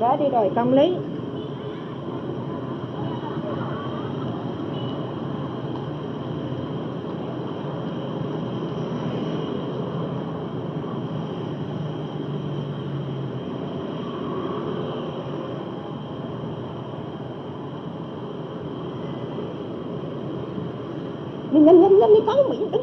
đó đi rồi công lý nhanh nhanh nhanh nhanh con mình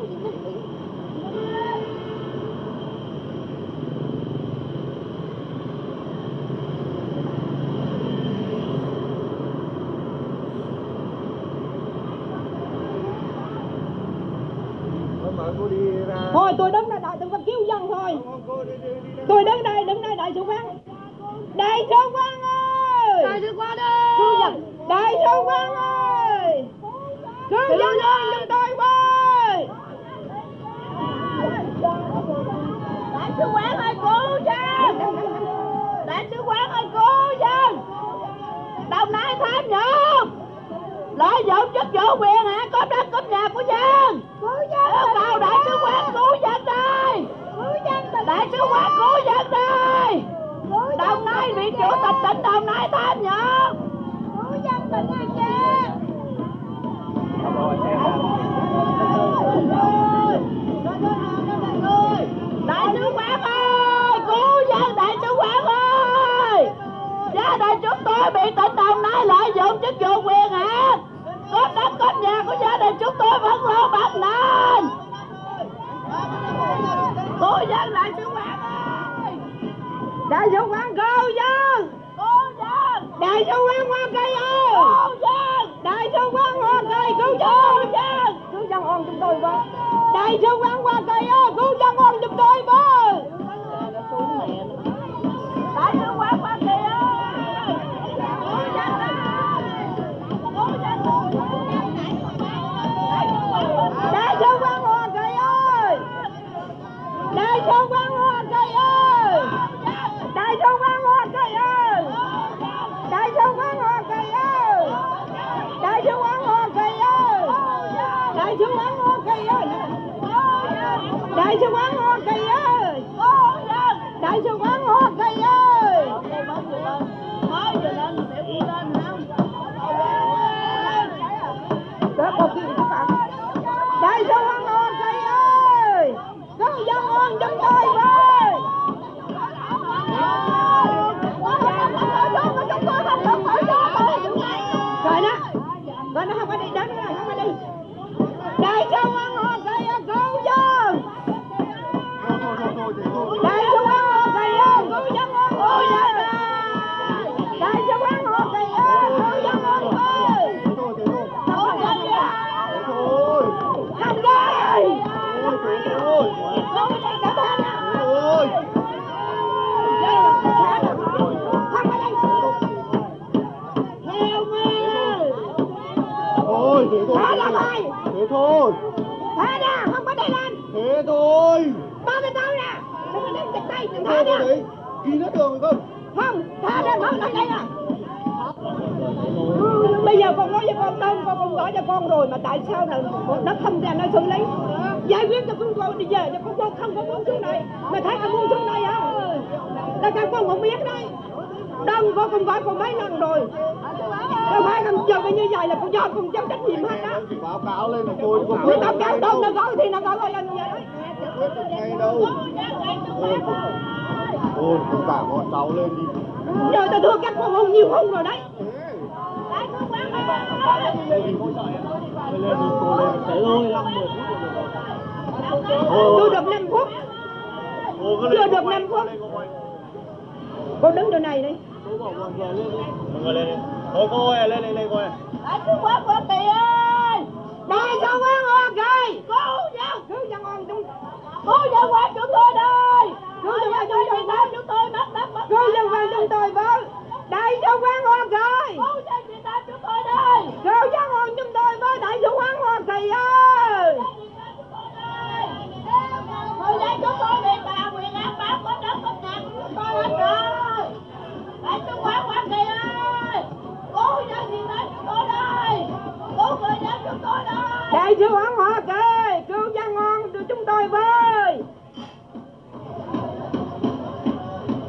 hoa kỳ cứu dân ngon của chúng tôi với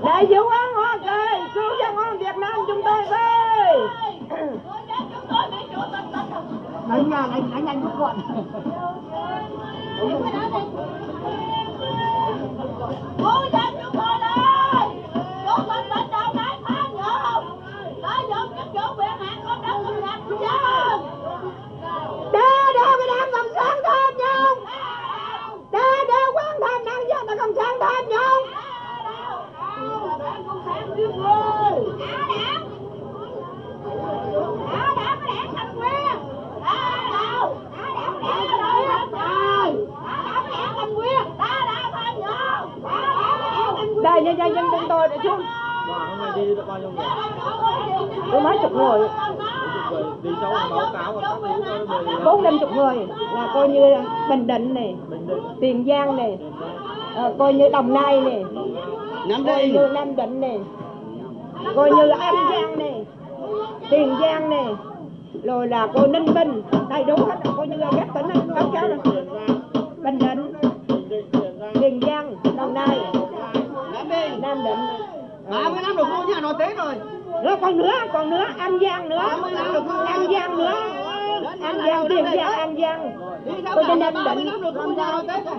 đại sứ quán hoa kỳ cứu dân ngon việt nam chúng tôi với đánh nha đánh đánh nhanh rút gọn Cứu dân chúng tôi đây! Cứu mình bệnh đầu này phá nhộn! Phá nhộn chức vụ quyền hạn con đất công nhạc của dân! Đe đe cái đám cộng sản tham nhũng! Đe đe quan tham năng dân là cộng sản tham nhũng! Đảng cộng sản giết người! Đá đảng! Đá đảng có đảng cầm quyền! Đá đâu? Đá đảng có đảng rồi hết rồi! Đá đảng có đảng cầm quyền! Đá đảng tham nhũng! Đá đảng có nhân dân dân chúng tôi đã xuống. Đoàn hôm nay đi được bao nhiêu người? Có mấy chục người, đi cháu báo cáo và các thứ bốn năm chục người. Là coi như Bình Định này, Định. Tiền Giang này, ờ, coi như Đồng Nai này, Nam coi như Nam Định này, coi như An Giang này, Tiền Giang này, rồi là coi Ninh Bình, đầy đủ hết, coi như các tỉnh các cháu này. Bình Định, Tiền Giang, 30 năm rồi cô nhà nói Tết rồi. nữa còn nữa còn nữa an giang nữa an giang nữa an giang tiền giang an giang coi như ninh định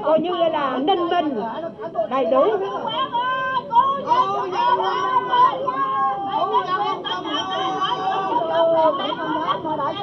coi như là ninh bình đầy đủ Đại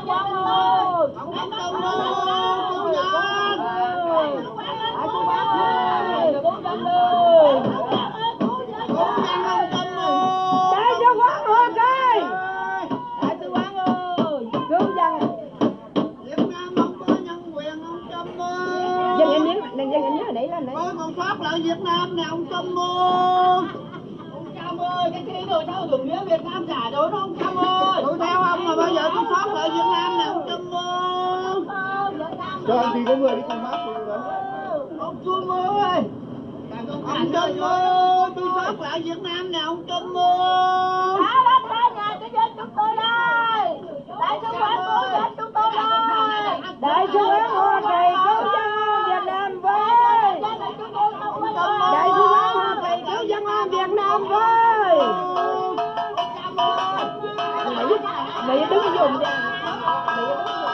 đẩy lên đấy còn thoát lại Việt Nam nè ông Trump ơi. Ông Trump ơi cái kia rồi sao dùng nghĩa Việt Nam giả rồi đó ông Trump ơi? Tôi theo ông mà bây giờ tôi thoát lại Việt Nam nè ông Trump ơi. Đoàn thì có người đi cùng bác rồi ông Trump ơi. Ông Trump ơi tôi thoát lại Việt Nam nè ông Trump ơi. Thả đất ra nhà cho dân chúng tôi đây. Đại sứ quán cứu dân chúng tôi đây. Đại sứ quán Hoa Kỳ cứu dân Việt Nam với Đại sứ quán Hoa Kỳ cứu dân Việt Nam ơi Mỹ Mỹ đứng dùng đi Mỹ đứng dùng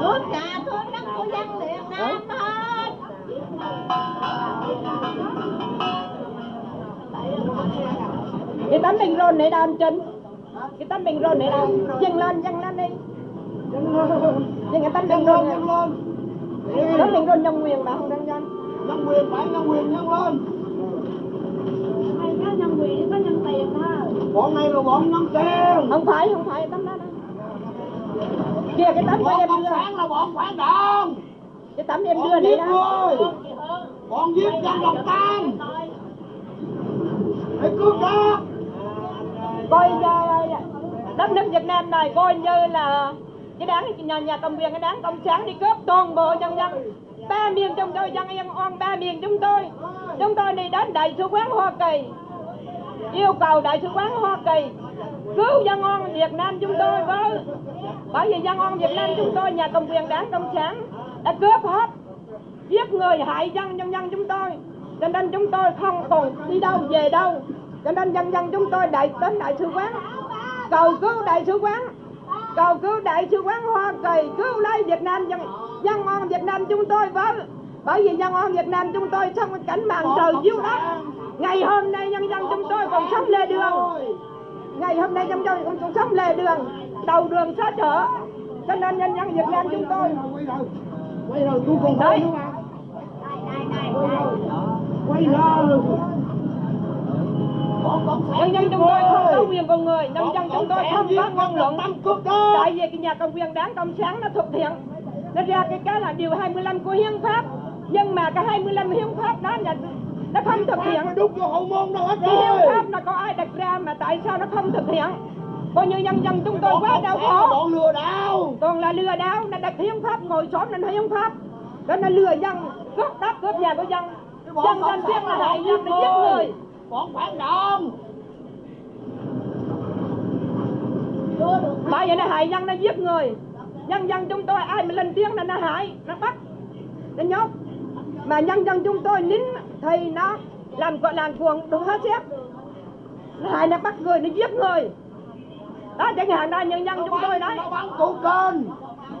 Tất cả có đất của dân Việt Nam hết. Cái tấm mình rôn này đâu anh Trinh? Cái tấm mình rôn này đâu? Dâng lên, dâng lên đi. Dâng cái tấm mình rôn. Tấm mình rôn nhân quyền mà không đang dân. nhân quyền phải nhân quyền nhân lên Có nhân quyền, có nhân tiền thôi. bọn này là bọn nhân tiền Không phải, không phải tấm Kìa cái tấm bọn em đưa. sản là bọn phản động. Cái tấm em đưa này đó. bọn giết dân độc tan hãy cướp đó Coi uh, đất nước Việt Nam này coi như là cái đáng nhà, nhà cầm quyền cái đáng cộng sản đi cướp toàn bộ nhân dân. Ba miền chúng tôi dân em oan ba miền chúng tôi. Chúng tôi đi đến đại sứ quán Hoa Kỳ. Yêu cầu đại sứ quán Hoa Kỳ cứu dân ngon Việt Nam chúng tôi với. Bởi vì dân ngon Việt Nam chúng tôi, nhà cầm quyền đảng cộng sản đã cướp hết, giết người hại dân, nhân dân chúng tôi. Cho nên chúng tôi không còn đi đâu, về đâu. Cho nên dân dân chúng tôi đại đến đại sứ quán. Cầu cứu đại sứ quán. Cầu cứu đại sứ quán Hoa Kỳ. Cứu lấy Việt Nam dân dân ngon Việt Nam chúng tôi với. Bởi vì dân ngon Việt Nam chúng tôi trong cảnh màn trời chiếu đất. Ngày hôm nay nhân dân chúng tôi còn sống lê đường ngày hôm nay trong tôi còn sống lề đường đầu đường xó chợ cho nên nhân dân Việt Nam chúng tôi quay rồi tôi còn Đấy. quay sản nhân dân chúng tôi không có quyền con người nhân dân chúng tôi không có ngôn luận. Tại vì cái nhà cầm quyền đảng cộng sản nó thực hiện nó ra cái cái là điều 25 của hiến pháp. Nhưng mà cái 25 hiến pháp đó là nó không thực hiện. Nó đút vô hậu môn đâu hết cái hiến rồi. pháp nó có ai đặt ra mà tại sao nó không thực hiện? Coi như nhân dân chúng tôi quá đau là khổ. Bọn lừa đảo. Còn là lừa đảo nó đặt hiến pháp ngồi xổm lên hiến pháp. Đó nó lừa dân cướp đất cướp nhà của dân. Cái dân dân biết là là hại bọn dân giết là giết người. người. Bọn phản động. Bởi vậy nó hại dân nó giết người. Nhân dân chúng tôi ai mà lên tiếng là nó hại nó bắt. Nó nhốt mà nhân dân chúng tôi nín thì nó làm gọi làm cuồng đúng hết nó hại nó bắt người nó giết người. Đó chẳng hạn đó nhân dân chúng tôi đấy nó bắn cụ kênh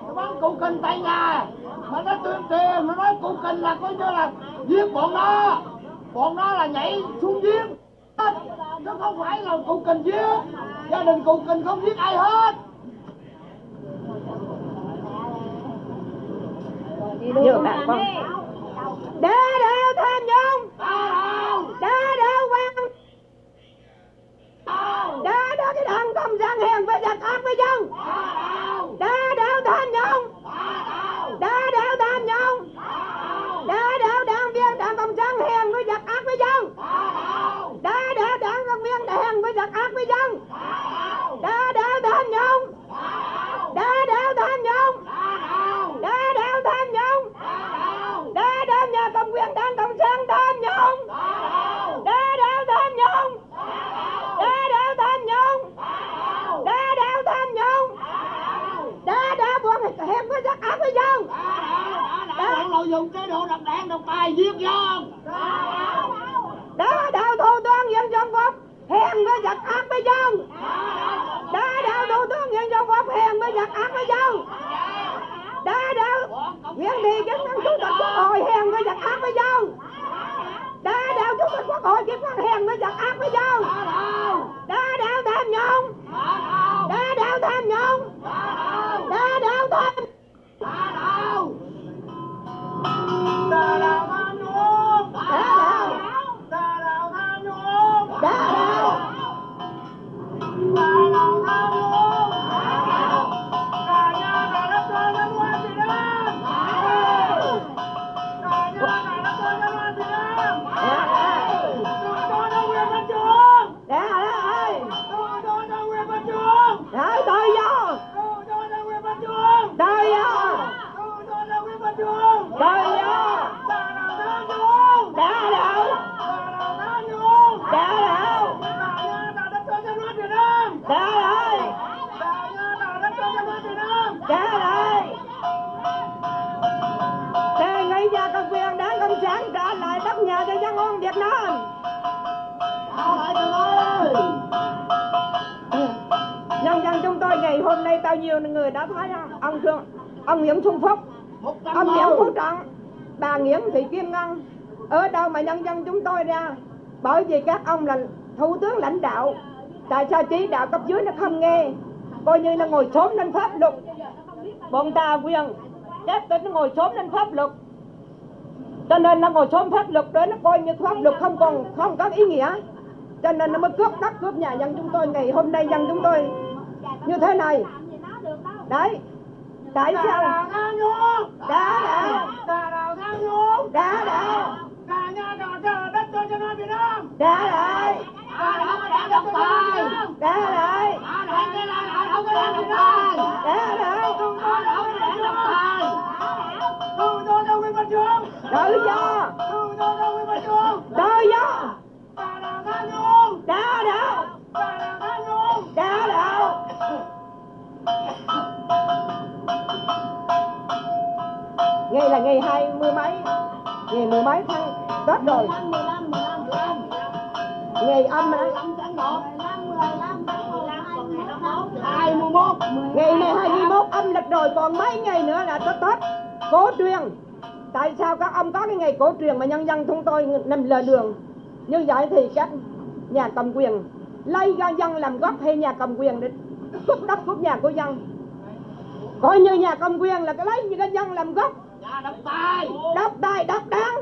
nó bắn cụ kênh tại nhà. Mà nó tuyên truyền nó nói cụ kênh là coi như là giết bọn nó. Bọn nó là nhảy xuống giết chứ không phải là cụ kênh giết. Gia đình cụ kênh không giết ai hết. Vừa bạn con đa đạo tham nhũng đa đâu đạo quan. Đa đá đạo cái thằng cộng sản hiền với giặc ác với dân. Đa đâu đạo tham nhũng ta đâu đá đạo tham nhũng đá đạo đảng viên đảng cộng sản hèn với giặc ác với dân đá đạo đảng công viên hèn với giặc ác với dân đá đạo tham nhũng đá đạo tham nhũng đá đạo tham nhũng đá đạo nhà cầm quyền đảng cộng sản tham nhũng đá đạo tham nhũng đá đạo tham nhũng đá đạo tham nhũng đá đạo bọn hèn với giặc ác với dân bọn dùng dụng chế độ độc đảng độc tài giết dân đã đạo thủ tướng dân dân phục hèn với giặc ác với dân. Đã đạo thủ tướng dân dân phục hèn với giặc ác với dân. Đã đạo nguyễn thị kim ngân chủ tịch quốc hội, hèn với giặc ác với dân. Đã đạo chủ tịch quốc hội kim ngân hèn với giặc ác với dân. Đã đạo tham nhũng. Đã đạo tham nhũng. Đã đạo tham hôm đá đào đá đào bao nhiêu người đã thấy không? ông Trương, ông Nguyễn Xuân Phúc ông Nguyễn Phú Trọng bà Nguyễn Thị Kim Ngân ở đâu mà nhân dân chúng tôi ra? Bởi vì các ông là thủ tướng lãnh đạo tại sao chỉ đạo cấp dưới nó không nghe? Coi như là ngồi sớm lên pháp luật. Bọn ta quyền các tỉnh nó ngồi sớm lên pháp luật. Cho nên nó ngồi sớm pháp luật đó nó coi như pháp luật không còn không có ý nghĩa. Cho nên nó mới cướp đất cướp nhà dân chúng tôi ngày hôm nay dân chúng tôi như thế này đấy đào đà đào tham nhũng đã đã đà nhà đào chờ đất cho cho nó Việt Nam đã lại đào có đảng độc tài đã lại đào cái là đà không có đảng độc tài đã lại không có đảng độc tài không cho đâu Nguyễn Văn Trường tự do không cho đâu Nguyễn Văn Trường tự do đà đào tham nhũng đã đạo đà đào ngày là ngày hai mươi mấy? Ngày mười mấy tháng tết rồi. Ngày âm đấy hai mươi mốt. Ngày này hai mươi mốt âm lịch rồi, còn mấy ngày nữa là tết tết. Cổ truyền. Tại sao các ông có cái ngày cổ truyền mà nhân dân chúng tôi nằm lề đường? Như vậy thì các nhà cầm quyền lấy dân làm gốc hay nhà cầm quyền để đất cướp nhà của dân. Coi như nhà cầm quyền là cái lấy như cái dân làm gốc. Nhà độc tài đất đai đất đáng.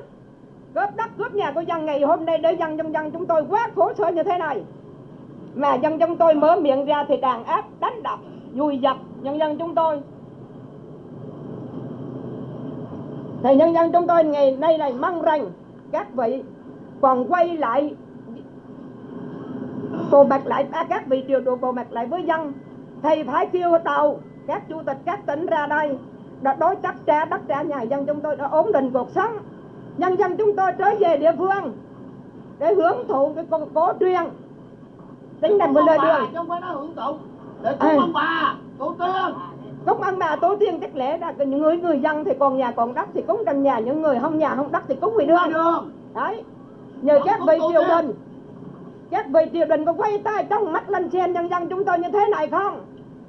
Cướp đất cướp nhà của dân ngày hôm nay để dân dân dân chúng tôi quá khổ sở như thế này. Mà dân chúng tôi mở miệng ra thì đàn áp đánh đập vùi dập nhân dân chúng tôi. Thì nhân dân chúng tôi ngày nay này mong rằng các vị còn quay lại bộ mặt lại à, các vị triều độ bộ mặt lại với dân thì phải kêu tàu các chủ tịch các tỉnh ra đây. Đã đối chất trả đất trả nhà dân chúng tôi đã ổn định cuộc sống. Nhân dân chúng tôi trở về địa phương để hưởng thụ cái cổ, cổ truyền tính là một lời đường. Không phải nói hưởng thụ. Để Ừ. cúng ông bà tổ tiên. Cúng ông bà tổ tiên chắc lẽ ra những người người dân thì còn nhà còn đất thì cúng trong nhà những người không nhà không đất thì cúng đường. Đường. Đấy. Nhờ các vị triều đình các vị triều đình có quay tay trong mắt lên xem nhân dân chúng tôi như thế này không?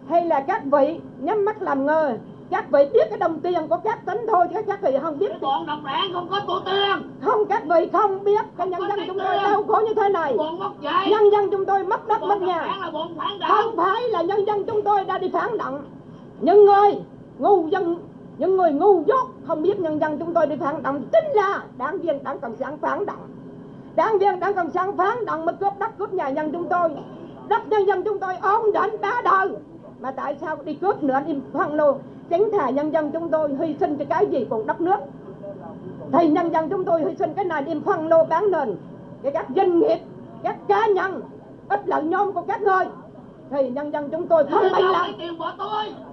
Hay là các vị nhắm mắt làm ngơ? Các vị biết cái đồng tiền của các tính thôi chứ các vị không biết. Bọn độc đảng không có tổ tiên. Không các vị không biết cái nhân dân chúng tôi đau khổ như thế này. Nhân dân chúng tôi mất đất mất nhà. không phải là nhân dân chúng tôi đã đi phản động. Những người ngu dân những người ngu dốt không biết nhân dân chúng tôi đi phản động. Chính là đảng viên đảng cộng sản phản động đảng viên đảng cộng sản phản động mới cướp đất cướp nhà dân chúng tôi. Đất nhân dân chúng tôi ổn định ba đời mà tại sao đi cướp nữa, đi phân lô? Chính thà nhân dân chúng tôi hy sinh cho cái gì còn đất nước. Thì nhân dân chúng tôi hy sinh cái này đem phân lô bán nền. Cho các doanh nghiệp, các cá nhân, ít lợi nhóm của các người. Thì nhân dân chúng tôi không Để lắm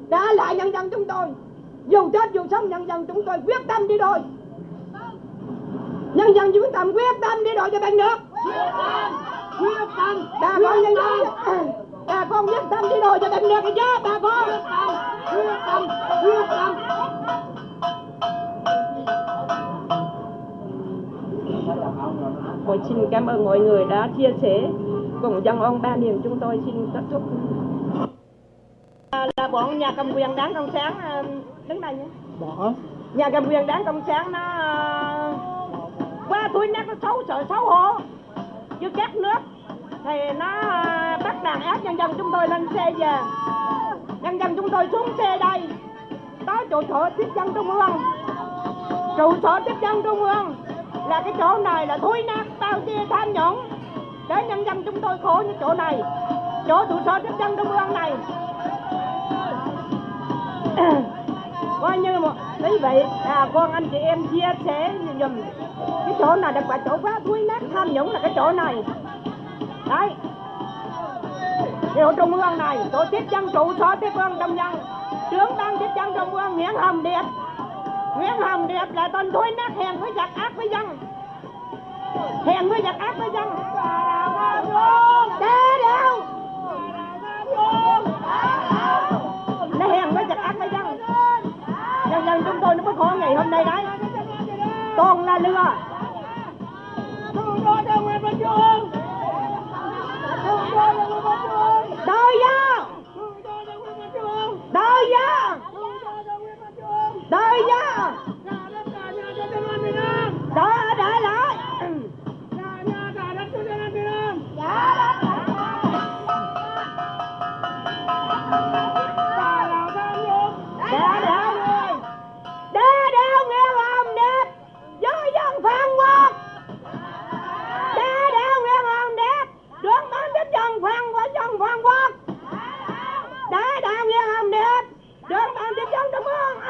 đã lại nhân dân chúng tôi. Dù chết dù sống, nhân dân chúng tôi quyết tâm đi đôi nhân dân quyết tâm quyết tâm đi đôi cho bằng được quyết tâm. Quyết tâm bà con nhân dân. bà con quyết tâm đi đôi cho bằng được chứ bà con. Quyết tâm. Quyết tâm. Tôi xin cảm ơn mọi người đã chia sẻ cùng dân ông ba miền chúng tôi. Xin kết thúc. À, là bọn nhà cầm quyền đảng cộng sản à, đứng đây nhé. Bỏ. Nhà cầm quyền đảng cộng sản nó qua tôi nhắc nát nó xấu sợ xấu hổ. Chứ các nước thì nó ờ, bắt đàn áp nhân dân chúng tôi lên xe về. Nhân dân chúng tôi xuống xe đây. Tới trụ sở tiếp dân trung ương. Trụ sở tiếp dân trung ương là cái chỗ này là thối nát bao che tham nhũng. Để nhân dân chúng tôi khổ như chỗ này. Chỗ trụ sở tiếp dân trung ương này. coi như một quý vị à con anh chị em chia sẻ dùm cái chỗ này là quả chỗ quá thúi nát, tham nhũng là cái chỗ này. Đấy. Điều trung ương này, tổ chức dân chủ so tiếp ương đông dân trưởng ban tiếp dân trung ương, nguyễn hồng điệp. Nguyễn hồng điệp là tên thối nát, hèn với giặc ác với dân. Hèn với giặc ác với dân. Đá đâu nó hèn với giặc ác với dân nhân dân chúng tôi nó mới khó ngày hôm nay đấy. Toàn là lừa. Tự do Đời gia Đời gia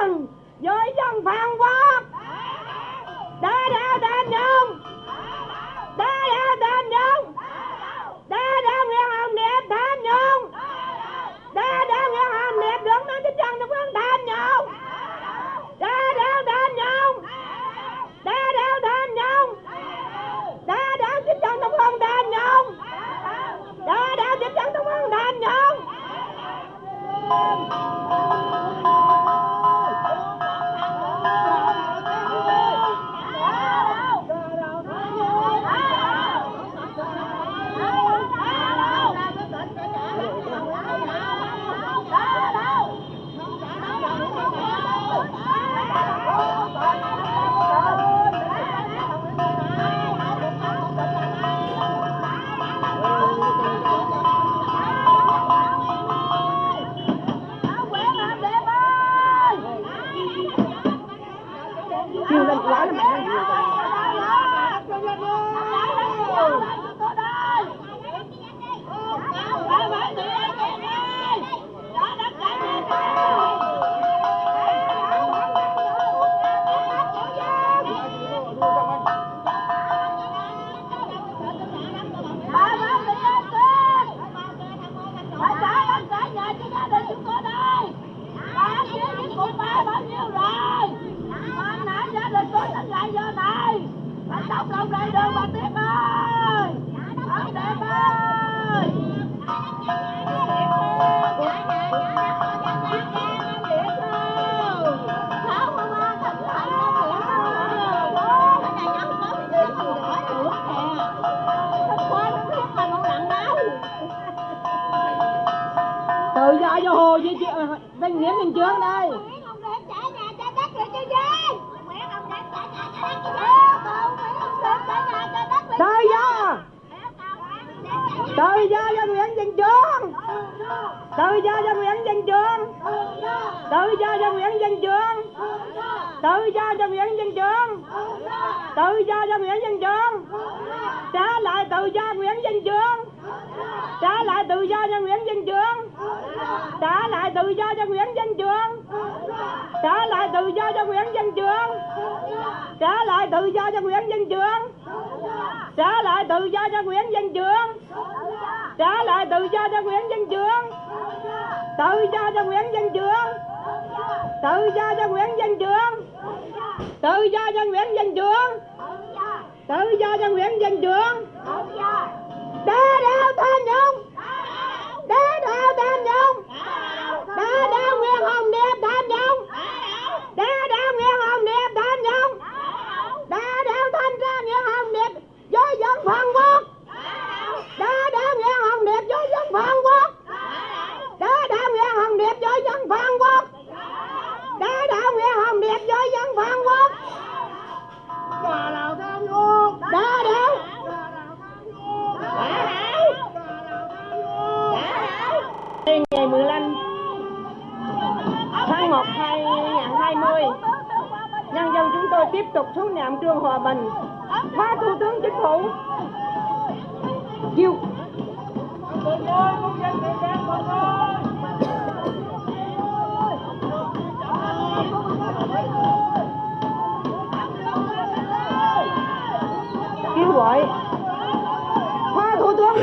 trung Với dân phan quốc. Đá đéo tên nhung Đá đéo tên nhung Đá đéo nghe hòm đẹp tên nhung Đá đéo nghe hòm đẹp đứng lên trên dân trung ương tên nhung Đá đéo tên nhung Đá đéo tên nhung Đá đéo trên dân trung ương tên nhung Đá đéo trên dân trung ương tên nhung you. Lên quá là mẹ Đóng Trả lại tự do cho Nguyễn Văn Trường. Trả lại tự do cho Nguyễn Văn Trường. Trả lại tự do cho Nguyễn Văn Trường. Trả lại tự do cho Nguyễn Văn Trường. Trả lại tự do cho Nguyễn Văn Trường. Tự do cho Nguyễn Văn Trường. Tự do cho Nguyễn Văn Trường. Tự do cho Nguyễn Văn Trường. Tự do cho Nguyễn Văn Trường. Đá đeo tham nhũng Đá đeo tên nhung Đá đeo Nguyễn Hồng Điệp tên nhung Đá đeo Nguyễn Hồng Điệp tên nhung Đá đeo thanh ra Nguyễn Hồng Điệp với dân Phan Quốc. Đá đeo Nguyễn Hồng Điệp với dân Phan Quốc. Đá đeo Nguyễn Hồng Điệp với dân Phan Quốc. Đá đeo Nguyễn Hồng Điệp với dân Phan Quốc. Bà nào tham nhũng Đá đeo ngày 15 tháng 1 2020 nhân dân chúng tôi tiếp tục xuống niệm trương hòa bình. Phá thủ tướng chính phủ. Kêu kêu gọi. Phá thủ tướng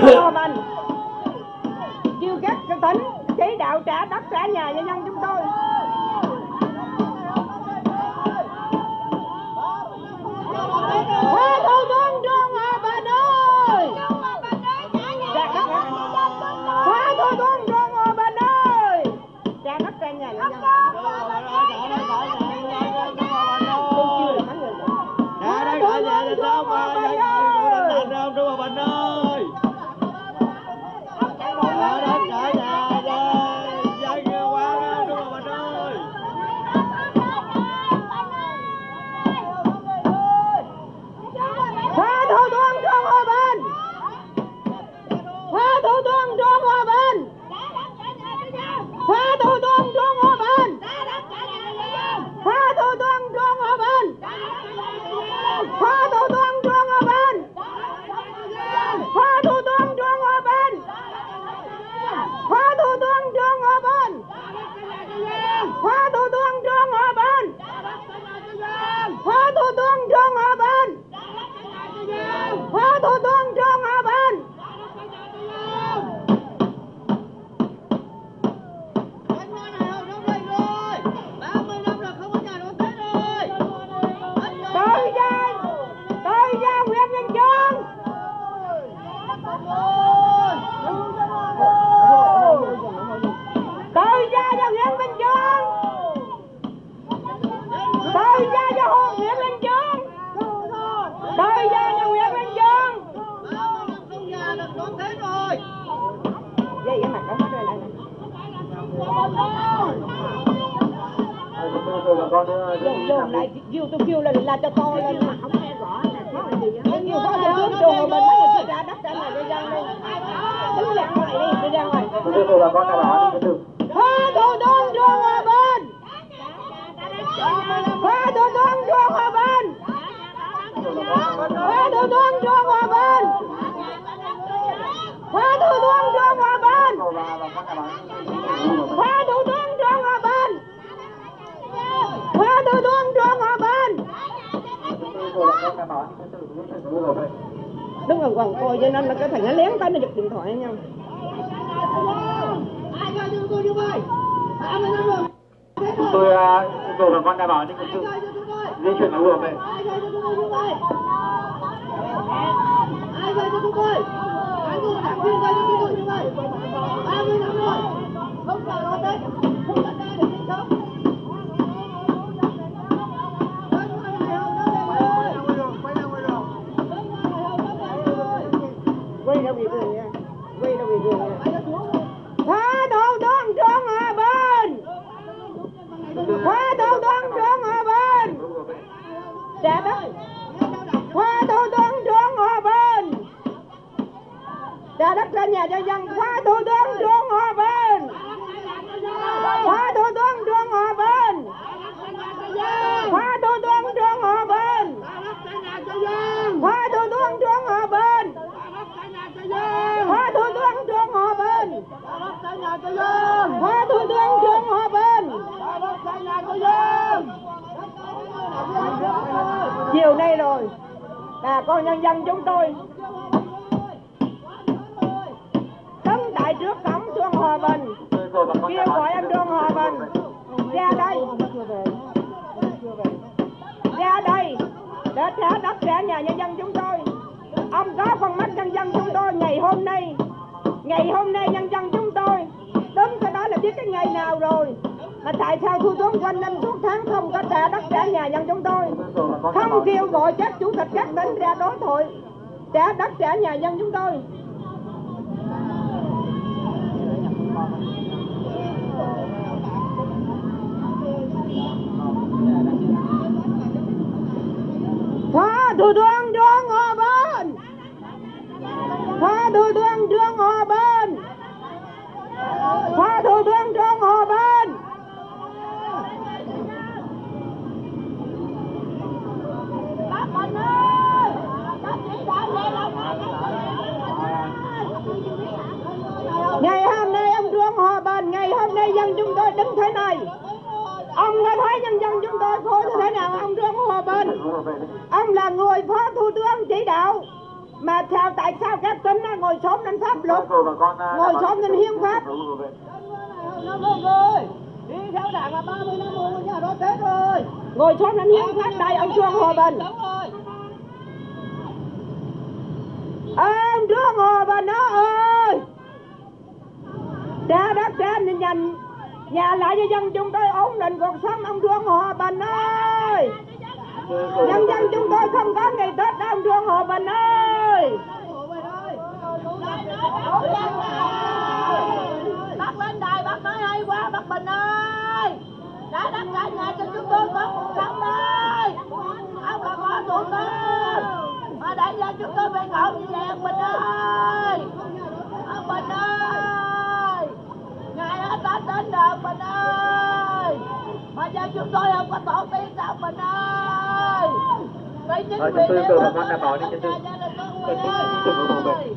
Dồn dồn lại kêu tôi kêu là là cho to lên mà không nghe rõ là Tôi kêu có tướng đường mà mình mới ra đất ra này đi ra đây Đứng ra ngoài đi, đi ra ngoài. Phó Thủ tướng Trương Hòa Bình. Phó Thủ tướng Trương Hòa Bình. Phó Thủ tướng Trương Hòa Bình. Phó Thủ tướng Trương Hòa Bình Phó Thủ tướng Trương Hòa Bình Tướng Trương Hòa Bình Đứng ở quần coi cho nên là cái thằng nó lén tới nó giật điện thoại nhau ai cho chúng tôi rồi cầu bà con đảm bảo ninh trật tự ai cho di chuyển vừa về ai cho chúng tôi như vậy ai cho đảng viên cho chúng tôi như vậy ba mươi năm rồi không phải lo tết không đặt ra để sinh sống quay ra bị đường nha. Quay đâu bị đường nha. Phó đồ tướng Trương Hòa bên. Phó đồ tướng Trương Hòa bên. Trả đó Phó đồ tướng Trương Hòa bên. Trả đất ra nhà cho dân. Phó đồ tướng Trương Hòa bên. Phó đồ tướng Trương Hòa bên. Phó đồ tướng Trương Hòa bên. Phó đồ tướng Trương Hòa Bình Phó Thủ tướng Trương Hòa Bình. Phó Thủ tướng Trương Hòa Bình. Chiều nay rồi, bà con nhân dân chúng tôi. Đứng tại trước cổng Trương Hòa Bình. Kêu gọi anh Trương Hòa Bình, ra đây. Ra đây, để trả đất trả nhà nhân dân chúng tôi. Ông có con mắt nhân dân chúng tôi ngày hôm nay ngày hôm nay nhân dân chúng tôi đến cái đó là biết cái ngày nào rồi. Mà tại sao thủ tướng quanh năm suốt tháng không có trả đất trả nhà nhân chúng tôi? Không kêu gọi các chủ tịch các tỉnh ra đối thoại, trả đất trả nhà dân chúng tôi. Phó Thủ tướng Trương Hòa Bình Phó Thủ tướng Hòa Bình Phó Thủ tướng Trương Hòa Bình Ngày hôm nay ông Trương Hòa Bình Ngày hôm nay dân chúng tôi đứng thế này. Ông có thấy nhân dân chúng tôi khổ như thế nào ông Trương Hòa Bình Ông là người phó thủ tướng chỉ đạo. Mà sao tại sao các tỉnh nó ngồi xổm lên pháp luật? Đảm Ngồi xổm lên hiến pháp. năm rồi. Đi theo đảng là 30 năm rồi nhà đó Tết rồi. Ngồi xổm lên hiến pháp đây ông Trương Hòa Bình. Ông Trương Hòa Bình đó ơi! Trả đất trả nhà, nhà lại cho dân chúng tôi ổn định cuộc sống ông Trương Hòa Bình ơi tôi yêu cầu bà Nhân dân chúng tôi không có ngày Tết đâu ông Trương Hòa Bình ơi. Bác lên đài, bác nói hay quá, bác Bình ơi. Đã đắp cả nhà cho chúng tôi có cuộc sống ơi. Ông bà con thủ tướng mà đại gia chúng tôi phải ngộ như vậy, ông Bình ơi. Ông Bình ơi. Ngày đó Tết đến rồi ông Bình ơi mà giờ chúng tôi không có tổ tiên sao ông Bình ơi Vậy chính quyền chúng tôi địa yêu an ninh trật tự. gia đình con chúng- ơi.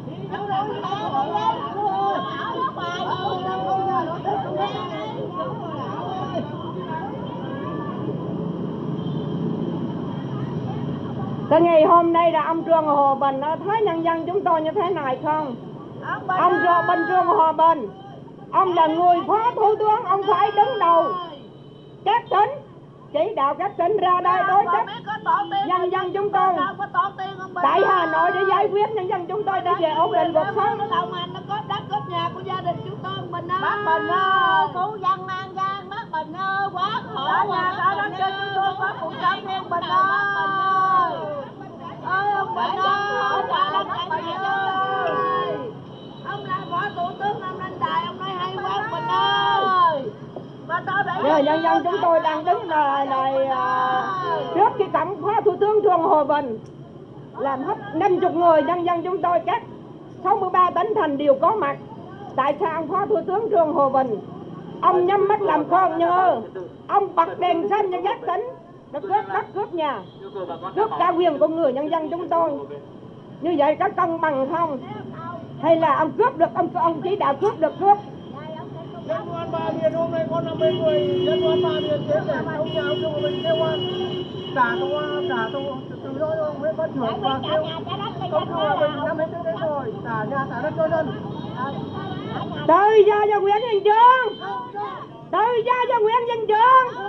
Cái ngày hôm nay là ông Trương Hòa Bình nó thấy nhân dân chúng tôi như thế này không? Ông Trương Bình Trương Hòa Bình Ông là người phó thủ tướng Ông phải đứng đầu Các tỉnh Chỉ đạo các tỉnh ra đây đối chất nhân dân chúng tôi Tại Hà Nội để giải quyết nhân dân chúng tôi để về ổn định cuộc sống Nó đâu mà nó có đất có nhà của gia đình chúng tôi Bình ơi Bác Bình ơi Cứu dân mang ra cả nhà đã đánh cho chúng tôi có cuộc sống yên bình ơi ơi ông Bình ơi cả nhà ơi ông là phó thủ tướng ông lên đài ông nói hay quá ông Bình ơi Giờ nhân dân chúng tôi đang đứng là, là, à, trước cái cổng phó thủ tướng Trương Hòa Bình làm hết 50 người nhân dân chúng tôi các 63 tỉnh thành đều có mặt. Tại sao ông phó thủ tướng Trương Hòa Bình ông nhắm mắt làm con nhờ? Ông bật đèn xanh cho các tỉnh nó cướp đất cướp nhà cướp cả quyền của người nhân dân chúng tôi. Như vậy có công bằng không? Hay là ông cướp được ông ông chỉ đạo cướp được cướp Dân quan ba miền hôm nay có 50 người dân quan ba miền đến để trong nhà ông Trung mình kêu an trả tôi trả tôi từ đó ông Nguyễn Văn Trưởng và kêu công thư hòa bình năm hết đến rồi. Trả nhà trả đất cho dân. Tự do cho Nguyễn Văn Trường tự do cho Nguyễn Văn Trường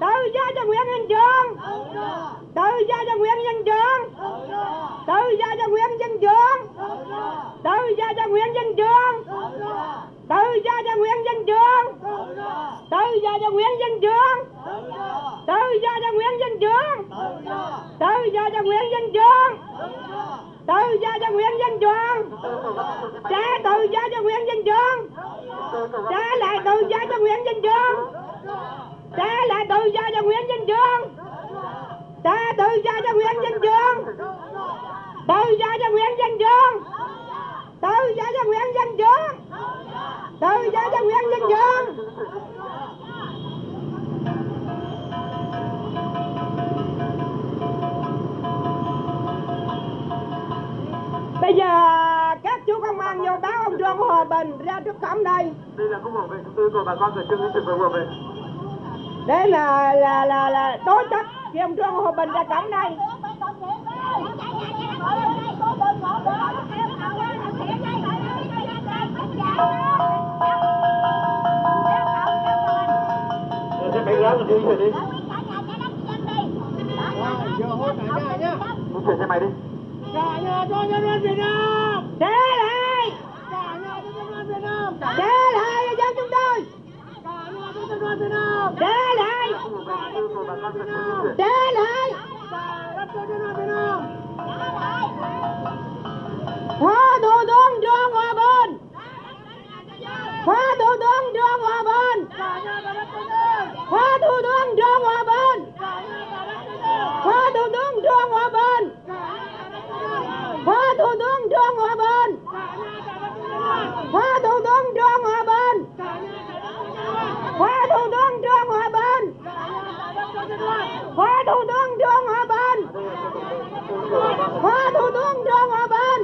tự do cho Nguyễn Văn Trường tự do cho Nguyễn Văn Trường tự do cho Nguyễn Văn Trường tự do cho Nguyễn Văn Trường tự do cho Nguyễn Văn Trường tự do cho Nguyễn Văn Trường tự do cho Nguyễn Văn Trường tự do cho Nguyễn Văn Trường tự do cho Nguyễn Văn Trường trả tự do cho Nguyễn Văn Trường trả lại tự do cho Nguyễn Văn Trường trả lại tự do cho Nguyễn Văn Trường trả tự do cho Nguyễn Văn Trường tự do cho Nguyễn Văn Trường tự do cho Nguyễn Văn Trường tự do cho Nguyễn Văn Trường bây giờ các chú công an vô báo ông Trương Hòa Bình ra trước cổng đây Đây là khúc bảo vệ chúng tôi của bà con khẩn trương đến trực với bảo vệ. để là là là là đối chất khi ông Trương Hòa Bình ra cổng đây đi rồi đi giờ hôn cả nhà nhá đi chuyển xe máy đi cả nhà cho nhân dân việt nam thế này cả nhà cho nhân dân việt nam thế này cho chúng tôi cả nhà cho nhân dân việt nam thế này cả nhà cho nhân dân việt nam thế này cả nhà cho nhân dân việt nam hóa thủ tướng trương hòa bình. Hóa thủ tướng phó thủ tướng Trương Hòa Bình. Phó thủ tướng Trương Hòa Bình. Phó thủ tướng Trương Hòa Bình. Phó thủ tướng Trương Hòa Bình. Phó thủ tướng Trương Hòa Bình. Phó thủ tướng Trương Hòa Bình. Phó thủ tướng Trương Hòa Bình.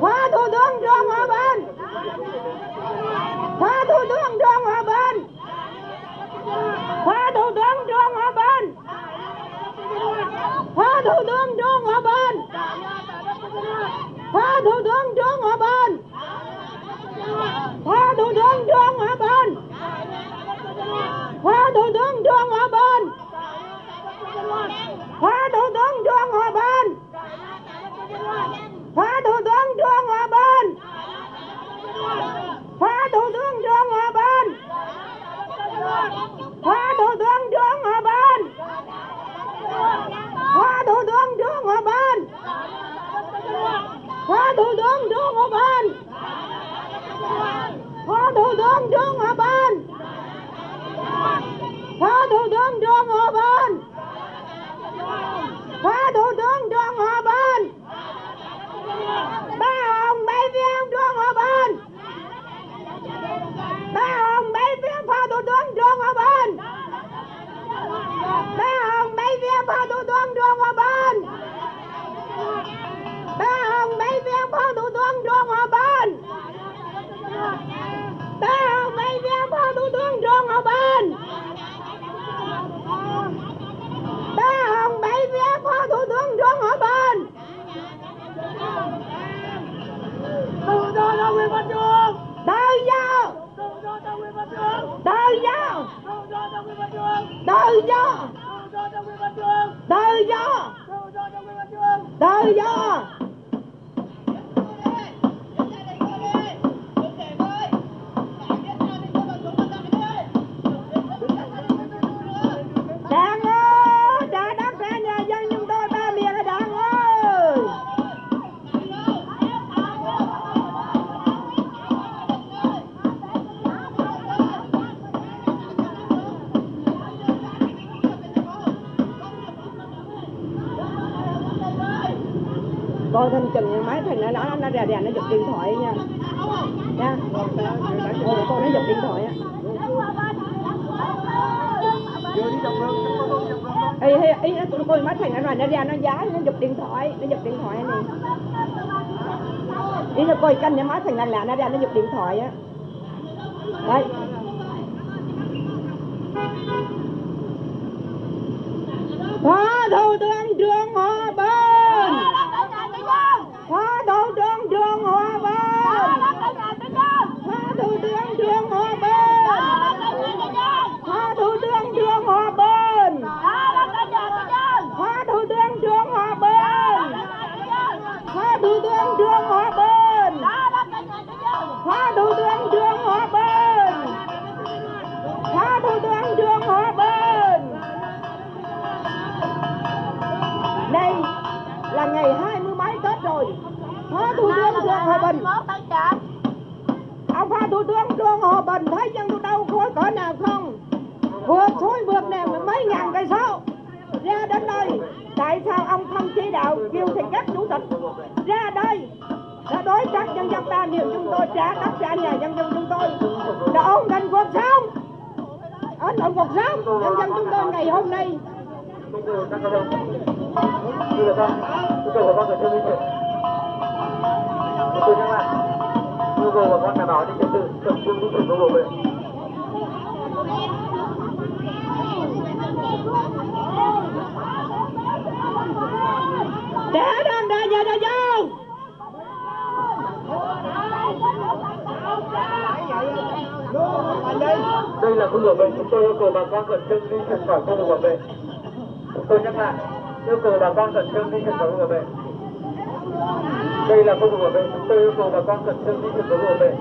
Phó thủ tướng Trương Hòa Bình. Phó thủ tướng Trương Hòa Bình phó thủ tướng Trương Hòa Bình. Phó thủ tướng Trương Hòa Bình. Phó thủ tướng Trương Hòa Bình. Phó thủ tướng Trương Hòa Bình. Phó thủ tướng Trương Hòa Bình. Phó thủ tướng Trương Hòa Bình. Phó thủ tướng Trương Hòa Bình. Phó thủ tướng Trương Hòa Bình hoa thủ tướng Trương Hòa Bình hoa thủ tướng Trương Hòa Bình hoa thủ tướng Trương Hòa Bình hoa thủ tướng Trương Hòa Bình hoa thủ tướng Trương Hòa Bình hoa thủ tướng Trương Hòa Bình ba ông bay viên ông Trương Hòa Bình bé hồng, bé phía phó thủ tướng Trương Hòa Bình bé hồng, bé phía phó thủ tướng Trương Hòa Bình bé hồng, bé phía phó thủ tướng Trương Hòa Bình bé hồng, bé phía phó thủ ơi cái anh để máy thằng làng lạ nó ra nó giật điện thoại á. các con không? Chưa được không? Cái cầu của con còn chưa minh chuẩn. Một từ các bạn. Google của con đảm bảo những trật tự tập trung minh chuẩn Google vậy. Để đàn đà giờ giờ vô. Đây là khu bảo vệ chúng tôi yêu cầu bà con cẩn trưng đi chuyển khỏi khu vực bảo vệ. Tôi nhắc lại, yêu cầu bà con khẩn trương di chuyển vực bảo vệ. Đây là khu vực bảo vệ chúng tôi yêu cầu bà con khẩn trương di chuyển vực bảo vệ.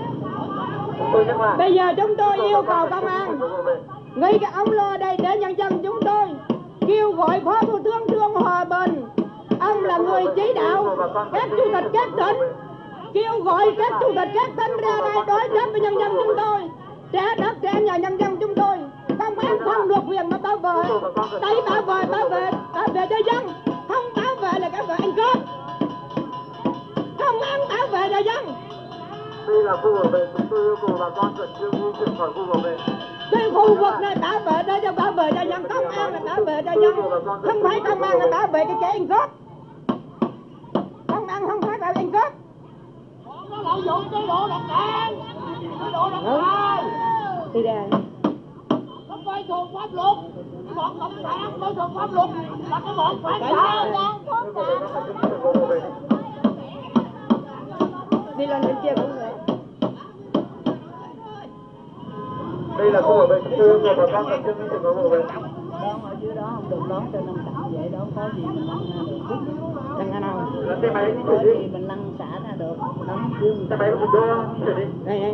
Chúng tôi nhắc lại. bây giờ chúng tôi yêu cầu công an. ngay cái ông lo đây để nhân dân chúng tôi kêu gọi phó thủ tướng trương hòa bình. Ông là người chỉ đạo các chủ tịch các tỉnh. Kêu gọi các chủ tịch các tỉnh ra đây đối chất với nhân dân chúng tôi. Trả đất trả nhà nhân dân chúng tôi không được quyền mà bảo vệ đây bảo vệ bảo vệ bảo vệ cho dân. Không bảo vệ là các vệ ăn cướp. Không ăn bảo vệ cho dân. Đây là khu bảo vệ chúng tôi yêu cầu bà con khẩn trương di chuyển khỏi khu bảo vệ. cái khu vực này bảo vệ để cho bảo vệ cho dân. Công an là bảo vệ cho dân. Không phải công an là bảo vệ cái kẻ ăn cướp. Công an không phải bảo vệ ăn cướp. Nó lợi dụng chế độ đặc quyền chế độ đặc quyền đi ra coi thường pháp luật? Bọn cộng sản coi thường pháp luật là cái bọn phản động đi lên bên kia cũng được. Đây là khu bảo vệ tư của bà con tập trung những khu bảo vệ đón ở dưới đó không được đón cho nên tập vậy đó có gì mình lăn được. Lăn ra đâu? Có đi mình lăn xả ra được? Đóng dưới xe máy của tôi đây đây.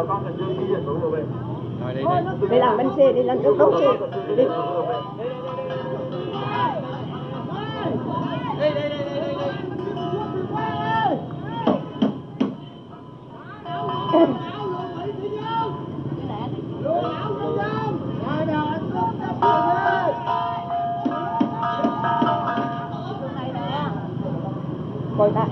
bà con Cần Dương đi về thủ về. Rồi đi đi. Đi làm bên xe, đi lên trước đốt xe. Đi. Đi đi đi đi đi. Coi ta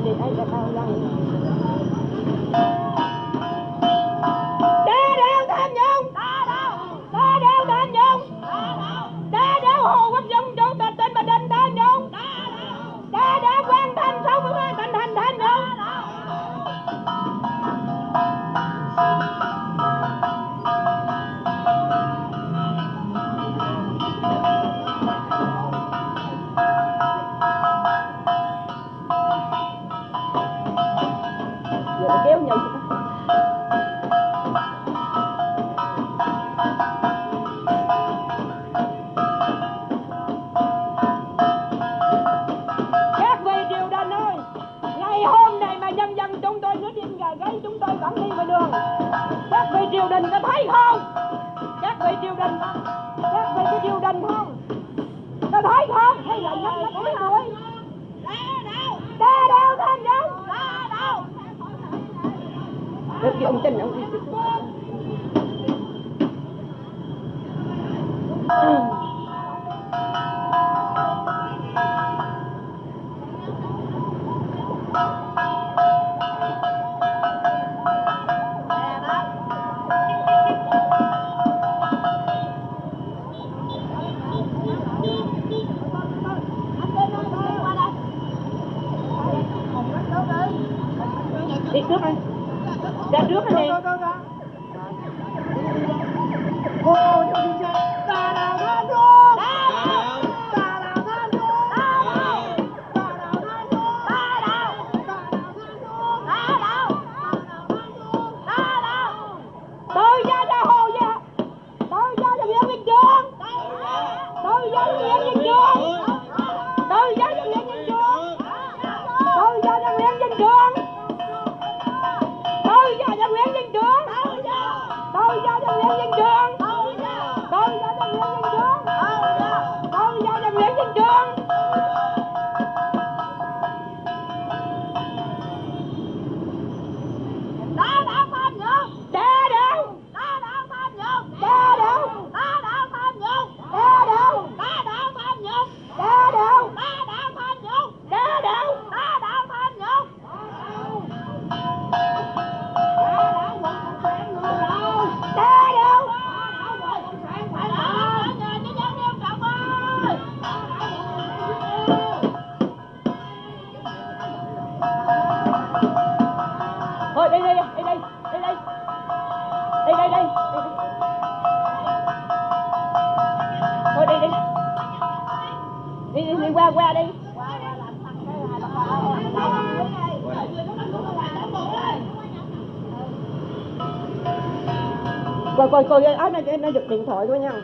coi coi ai nó nó giật điện thoại của nhau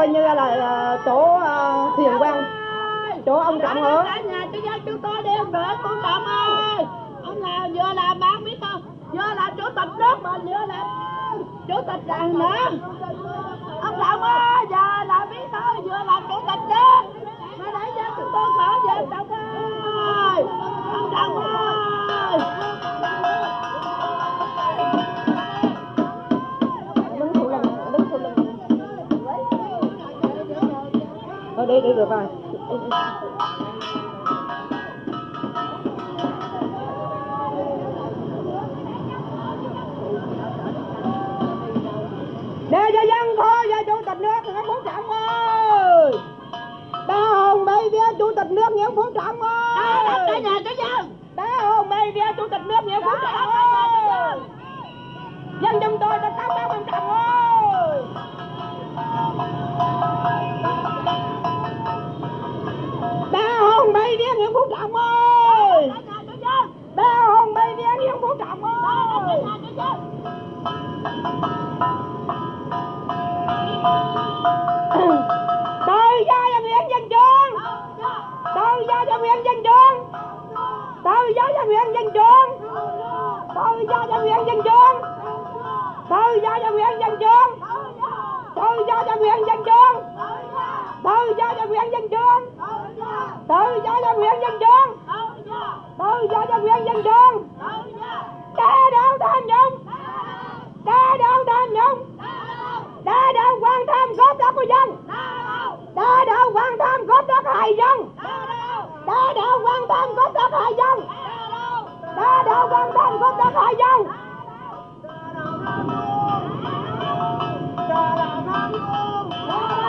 coi như là, là chỗ uh, thiền quang. Chỗ ông trọng ở nhà chú giáo chú tôi đi ông nữa cô trọng ơi. Ông là vừa là bán biết không? Vừa là chủ tịch nước mà vừa là chủ tịch đảng nữa ông trọng ơi giờ là biết thôi vừa là chủ tịch đó mà để cho chúng tôi khỏi về ông trọng ơi. Ông trọng ơi. đây đây rồi vào để cho dân thôi cho chủ tịch nước Nguyễn Phú Trọng ơi. Đã hồn bay vía chủ tịch nước Nguyễn Phú Trọng ơi. Đã tới bay vía chủ tịch nước Nguyễn Phú Trọng ơi. Dân chúng tôi đã tán bác ông Trọng ơi. do cho quyền dân trường. Tự do cho quyền dân trường. Tự do cho quyền dân trường. Đa đạo tham nhũng. Đa đạo tham nhũng. Đa đạo quan tham góp đất của dân. Đa đạo quan tham góp đất hại dân. Đa đạo quan tham góp đất hại dân. Đa đạo quan tham góp đất hại dân. Đa đạo tham nhũng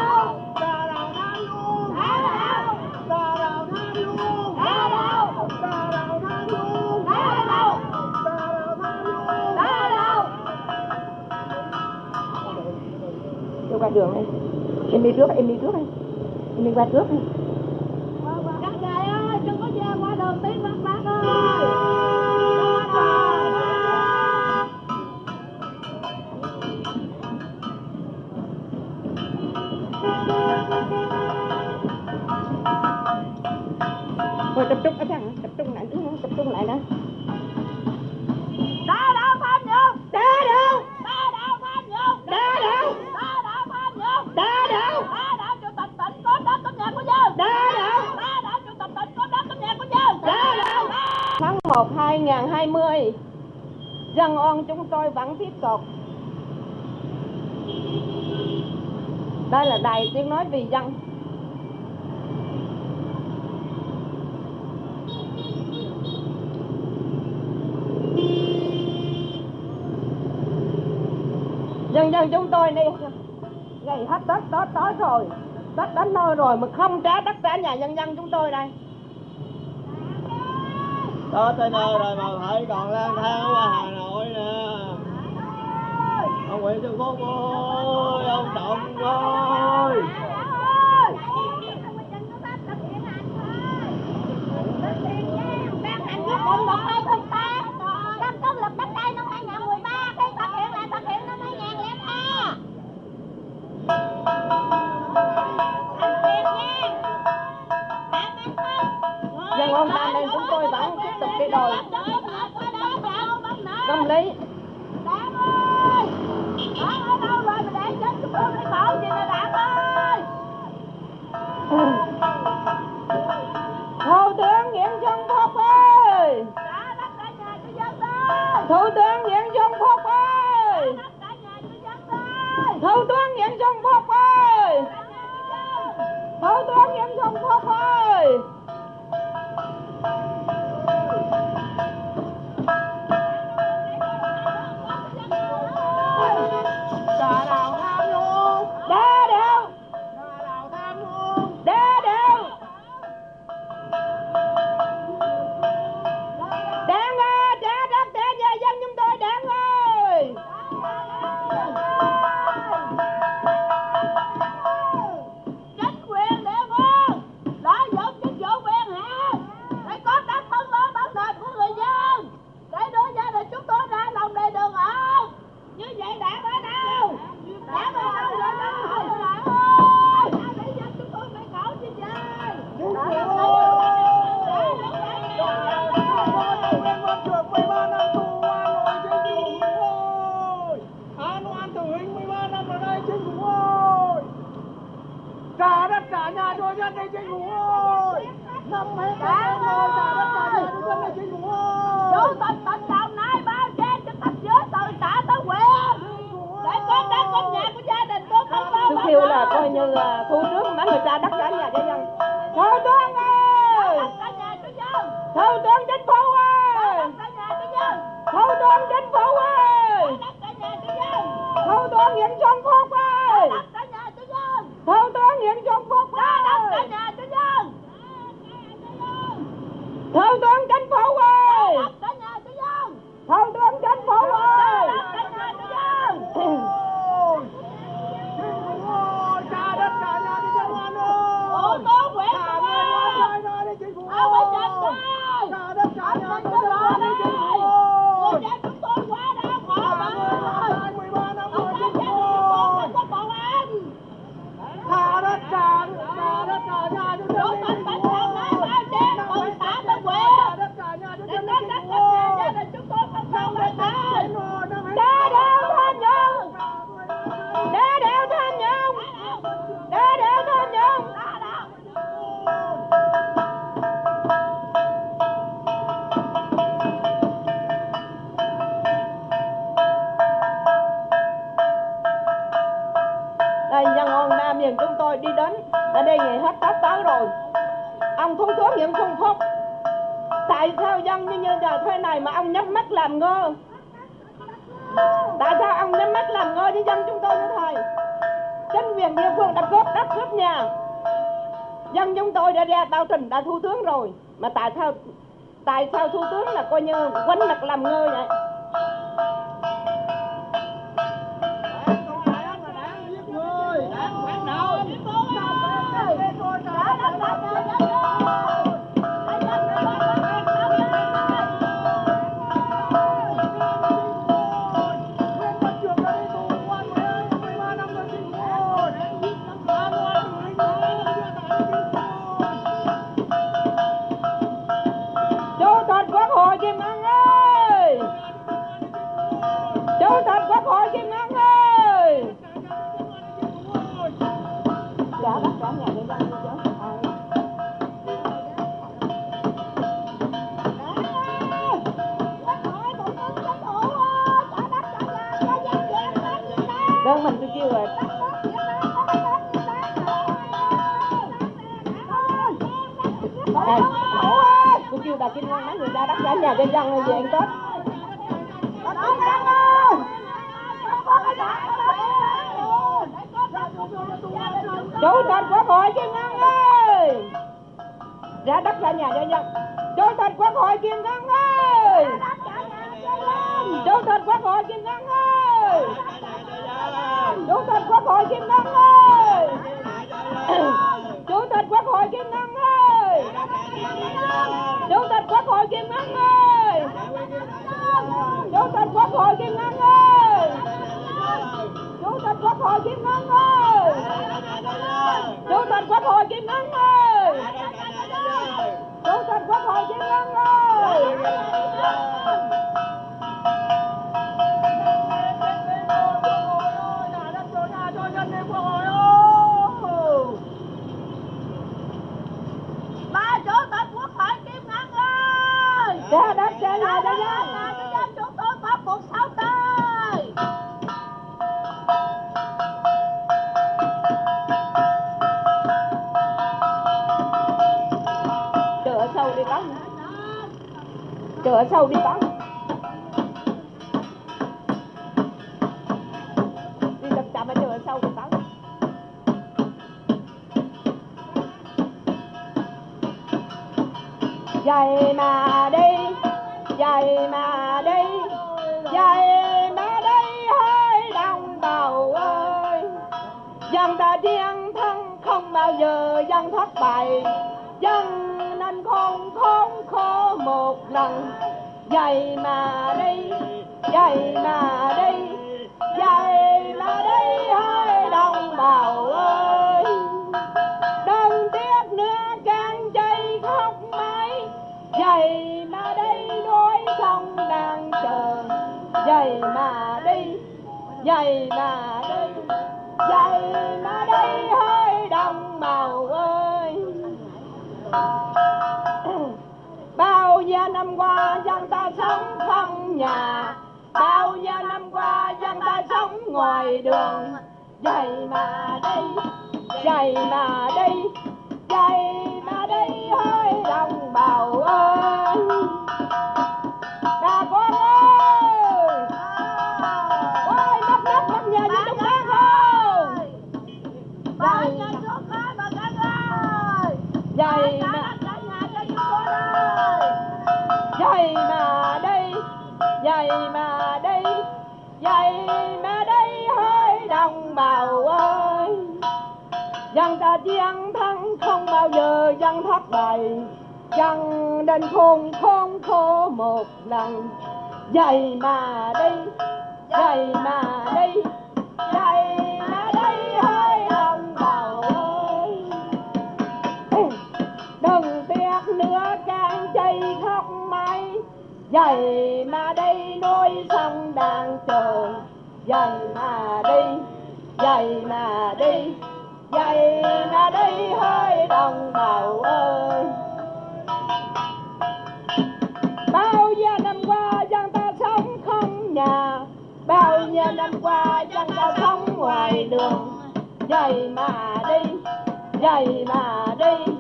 đường đây em đi trước em đi trước đây. Em đi qua trước đây. vị dân. Dần dần chúng tôi đi ngày hết tết tết tới rồi, tết đến nơi rồi mà không trả tất cả nhà dân dân chúng tôi đây. Đó tới nơi rồi mà thấy còn lang thang ở hà nội nè. Ông nguyễn trung phúc ơi, ông trọng ơi. Allah. Tây Phương đã cướp đất cướp nhà. Dân chúng tôi đã ra tao trình đã thu tướng rồi. Mà tại sao tại sao thu tướng là coi như quánh mặt làm ngơ vậy? Đó mình cứ kêu rồi Ê, tôi kêu bà kinh Ngân mấy người ra đất cả nhà cho dân về ăn Tết chú tịch Quốc hội Kim Ngân ơi Ra đất ra nhà cho dân chú tịch Quốc hội Kim Ngân ơi chú tịch Quốc hội Kim Ngân ơi Chủ tịch Quốc hội Kim Ngân ơi! Chủ tịch Quốc hội Kim Ngân ơi! Chủ tịch Quốc hội Kim Ngân ơi! Chủ tịch Quốc hội Kim Ngân ơi! Chủ tịch Quốc hội Kim Ngân ơi! Chủ tịch Quốc hội Kim Ngân ơi! Sâu đi bắn Chờ ở sâu đi bắn Đi tập chậm mà chờ ở sâu đi bắn dậy mà đi dậy mà đi dậy mà đi hơi đồng bào ơi. Dân ta chiến thắng không bao giờ dân thất bại dậy mà đi dậy mà đi dậy mà đi hơi đồng bào ơi. Đừng tiếc nữa, càng chạy khóc mãi. Dậy mà đi đôi sông đang chờ. Dậy mà đi dậy mà đi dậy mà đi hơi đồng bào ơi. Bao nhiêu năm qua, dân nhà. Bao nhiêu năm qua dân ta sống ngoài đường. Vậy mà đi Vậy mà đi bao giờ dân thất bại Dân đến khôn khôn khô một lần. Dậy mà đi dậy mà đi dậy mà đi hơi lòng đầu ơi. Đừng tiếc nữa càng chạy khóc mây dậy mà đi nuôi sông đang chờ dậy mà đi dậy mà đi dậy mà đi hơi đồng bào ơi. Bao nhiêu năm qua dân ta sống không nhà, bao nhiêu năm qua dân ta sống ngoài đường. Dậy mà đi dậy mà đi.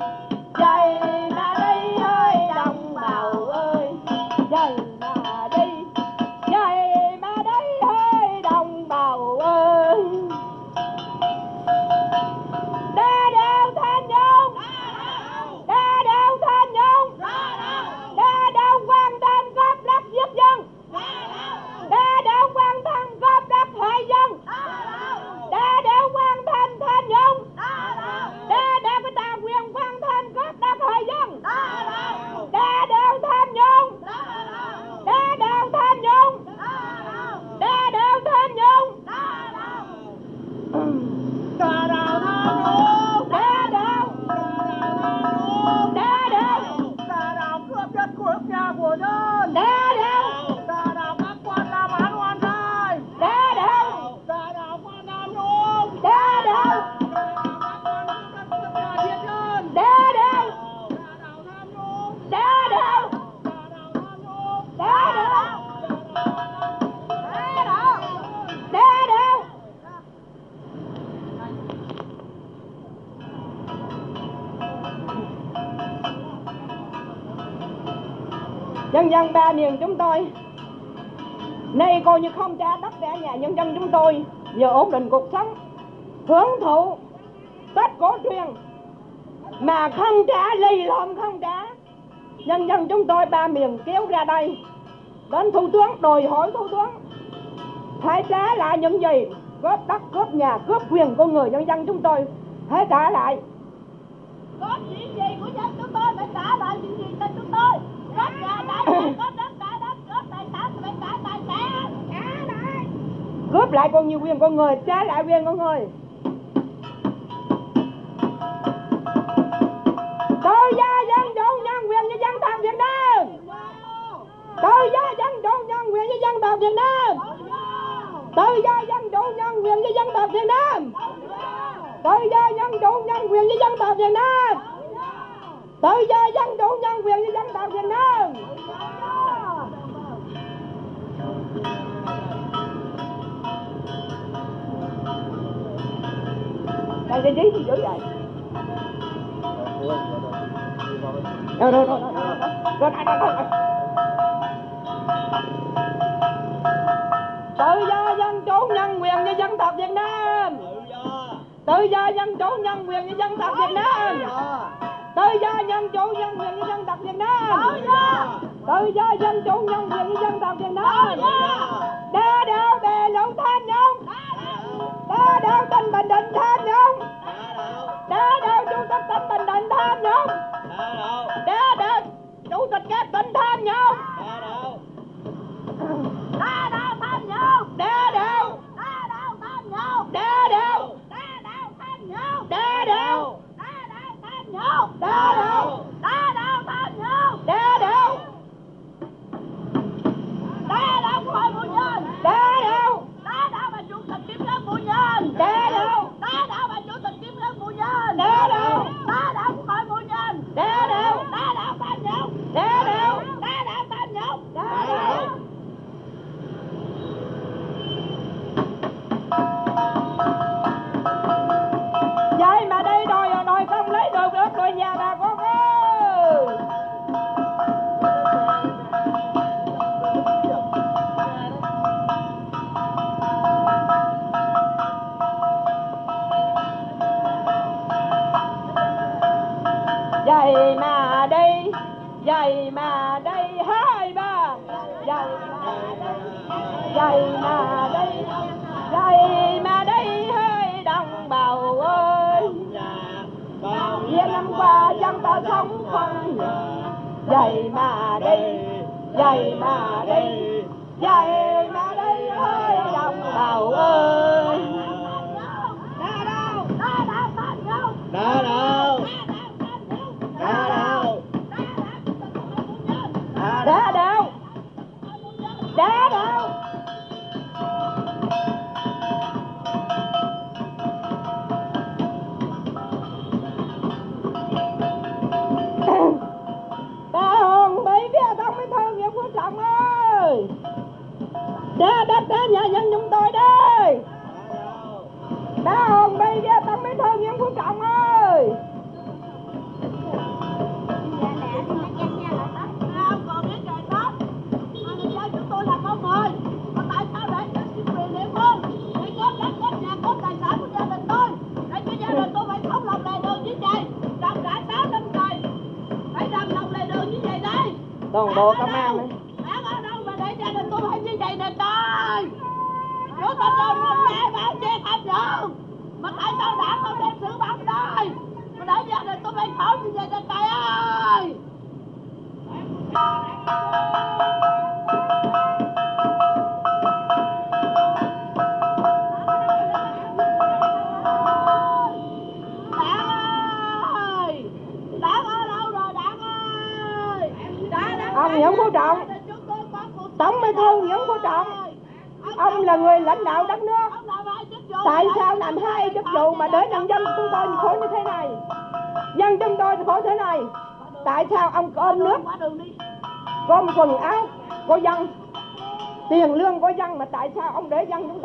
Tôi nay coi như không trả đất trả nhà nhân dân chúng tôi giờ ổn định cuộc sống, hưởng thụ tết cổ truyền. Mà không trả, lì lộn không trả, nhân dân chúng tôi ba miền kéo ra đây đến thủ tướng, đòi hỏi thủ tướng phải trả lại những gì cướp đất cướp nhà cướp quyền của người nhân dân chúng tôi, hãy trả lại có chuyện gì của dân chúng tôi phải trả lại chuyện gì cho chúng tôi có nhà đã nhà có đất đã đất có tài sản thì phải trả tài sản trả lại như quyền con người trái lại quyền con người. Tự do dân chủ nhân quyền như dân tộc việt nam. Tự do dân chủ nhân quyền như dân tộc việt nam. Tự do dân chủ nhân quyền như dân tộc việt nam. Tự do dân chủ nhân quyền như dân tộc việt nam. Tự do dân chủ nhân quyền như dân tộc việt nam. làm cái gì dữ vậy? Rồi rồi rồi rồi rồi rồi tự do dân chủ nhân quyền với dân tộc Việt Nam. Tự do. Dân chủ nhân quyền với dân tộc Việt Nam. Tự do. Dân chủ nhân quyền với dân tộc Việt Nam. Tự do. Dân chủ nhân quyền với dân tộc Việt Nam. Đa đạo bè lũ thanh nhau đã đều tỉnh bình định thêm không đã đều chúng ta tin bình định thêm không đã đều chủ tịch các tin thêm không đã đều tham nhũng đã đều đã đều tham nhũng đã đều đã đều tham nhũng đã đều đã đều tham nhũng đã đều đã đều tham nhũng đã đều đã đều hội phụ nữ đã nhân đe đâu ta đã bà chủ tịch kiếm lâm bùi nhân đe đâu ta đã quốc hội bùi nhân đe đâu ta đã tam nhũng đe đâu ta đã tam nhũng đe đâu em ta sống không ngờ dậy mà đi dậy mà đi dậy mà đi ơi đồng bào ơi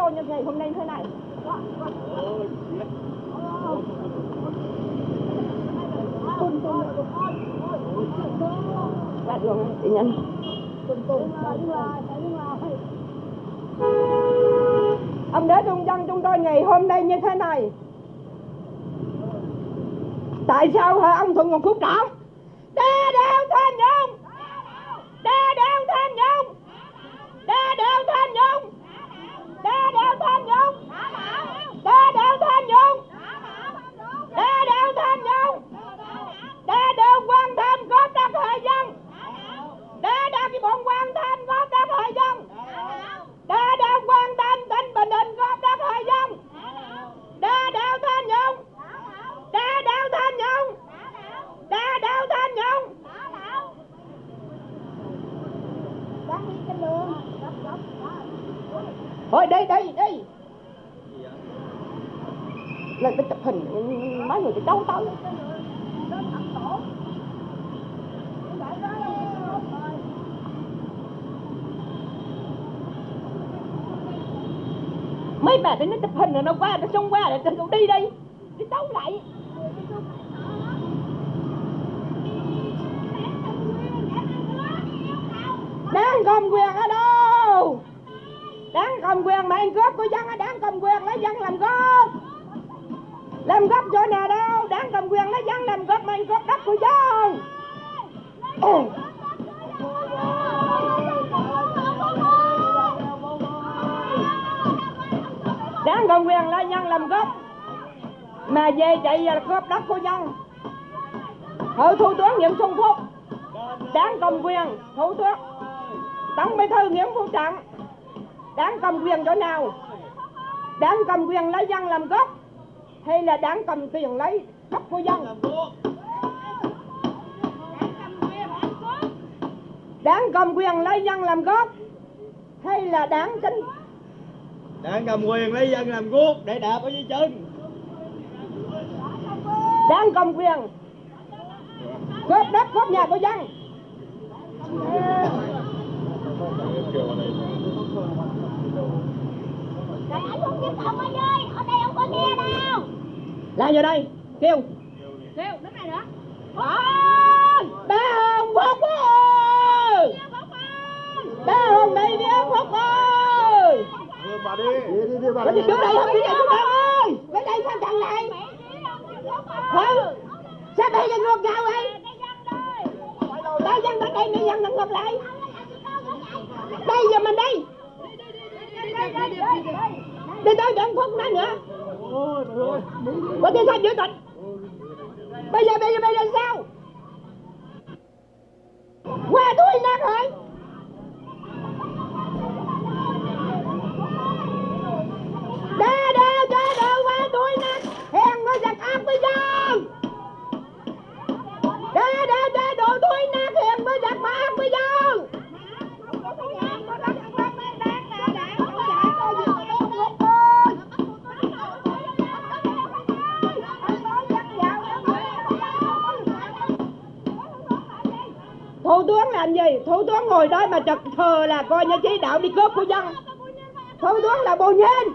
để như ngày hôm nay thế này. Ra đường đi nhanh ông đế trung dân chúng tôi ngày hôm nay như thế này. Tại sao hả ông thuận còn khúc trỏ đa đeo tham nhũng đa đeo tham nhũng đa đeo tham đa đeo tham nhũng. Đa đeo tham nhũng. Đa đeo tham nhũng. Đa đeo quan tham có đất hệ dân. Đa đeo cái bọn quan tham có đất hệ dân đa đeo quan tham tỉnh bình định có đất hệ dân đa đeo tham nhũng đa đeo tham nhũng đa đeo tham nhũng thôi đi đi đi lên cái chụp hình mấy người thì đấu tới mấy bà thì nó nó qua nó xông qua rồi nó đi đi trọng đáng cầm quyền chỗ nào? Đáng cầm quyền lấy dân làm gốc hay là đáng cầm quyền lấy đất của dân? Đáng cầm quyền lấy dân làm gốc hay là đáng chính? Đang cầm quyền lấy dân làm guốc để đạp ở dưới chân. Đáng cầm quyền. Cướp đất cướp nhà của dân Rồi anh không tiếp ông ơi ơi, ở đây không có nghe đâu. lại vô đây kêu Kêu, đứng này nữa. Ôi, ba hồng phúc ơi. Ba hồng đây đi ông phúc ơi. Bà đi. Đi đi đi bà gì trước đây không đi đây trước đây ơi. Bên đây sao chẳng này Không Sao bây giờ ngược nhau ấy Đây dân bên đây này dân ngược lại đây, giờ mình đi Đi tới đừng phút nữa nữa. Có tiếng sao giữ tịch Bây giờ bây giờ bây giờ sao? Qua tôi nát rồi. Thủ tướng làm gì? Thủ tướng ngồi đó mà chật thờ là coi như chỉ đạo đi cướp của dân. Thủ tướng là bồ nhiên.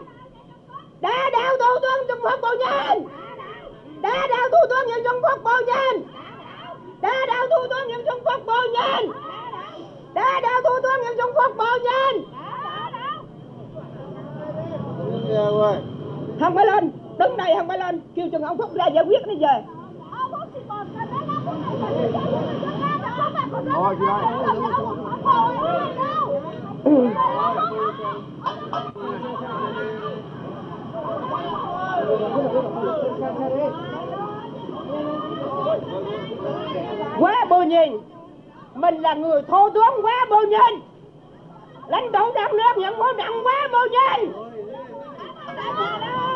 Đã đạo thủ tướng trung quốc bồ nhiên. Đã đạo thủ tướng nhân trung quốc bồ nhiên. Đã đạo thủ tướng nhân trung quốc bồ nhiên. Đã đạo thủ tướng nhân trung quốc bồ nhiên. Không phải lên. Đứng đây không phải lên. Kêu chừng ông phúc ra giải quyết nó về. Thôi chị ơi. quá bồ nhìn. Mình là người thô tướng quá bồ nhìn. Lãnh tụ đất nước nhận quân đặng quá bồ nhìn.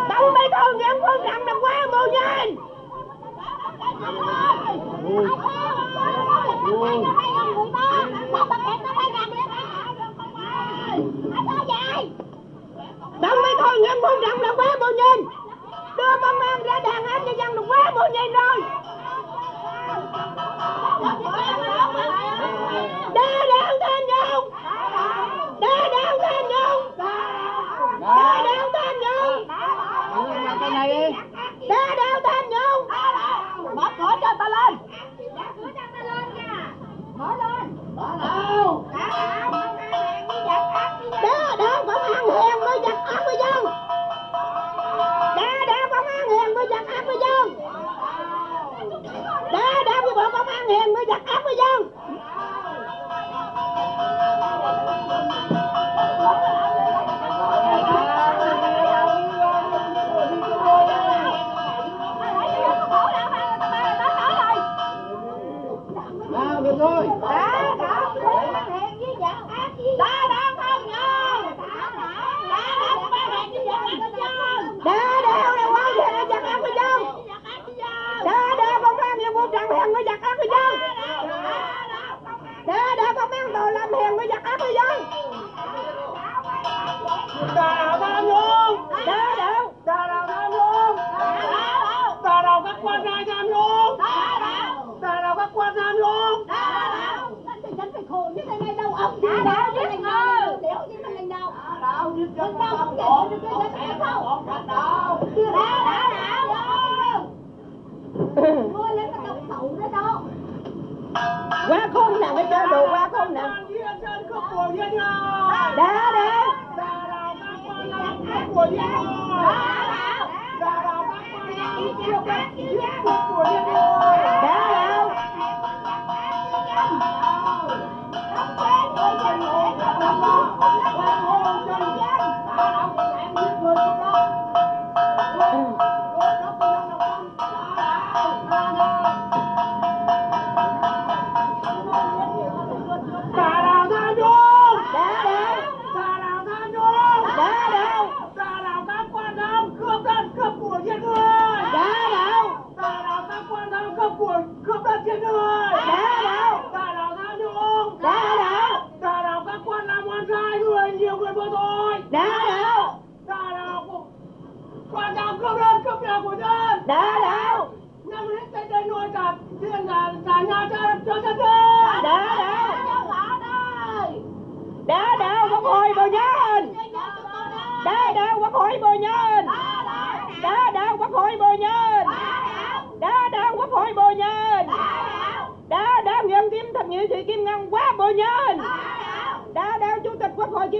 Tổng bí thư nhận quân đặng là quá bồ nhìn tổng bí thư nhận phú trọng là quá bồ nhìn. Đưa công an ra đàn áp cho dân là quá bồ nhìn rồi. Đa đạo tham nhũng đa đạo tham nhũng đa đạo tham nhũng cái này Nói cho ta lên Dạ cửa cho ta lên nha, Mở lên Mở nào Đó, đó, Phạm Hằng Hiền mới